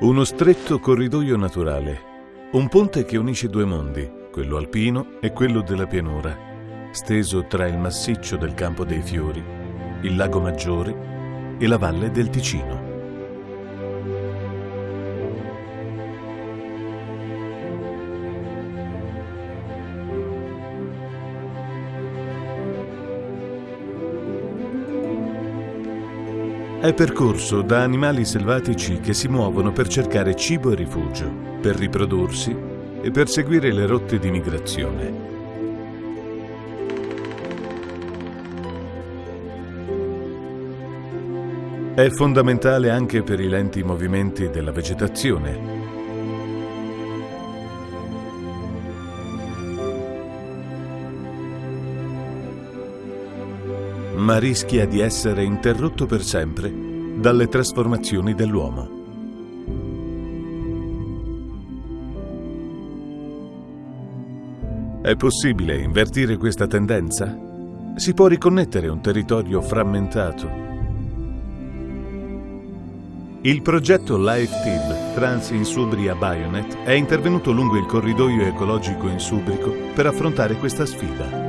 Uno stretto corridoio naturale, un ponte che unisce due mondi, quello alpino e quello della pianura, steso tra il massiccio del Campo dei Fiori, il Lago Maggiore e la Valle del Ticino. È percorso da animali selvatici che si muovono per cercare cibo e rifugio, per riprodursi e per seguire le rotte di migrazione. È fondamentale anche per i lenti movimenti della vegetazione. Ma rischia di essere interrotto per sempre dalle trasformazioni dell'uomo. È possibile invertire questa tendenza? Si può riconnettere un territorio frammentato. Il progetto Life Team Trans Insubria Bionet è intervenuto lungo il corridoio ecologico in Subrico per affrontare questa sfida.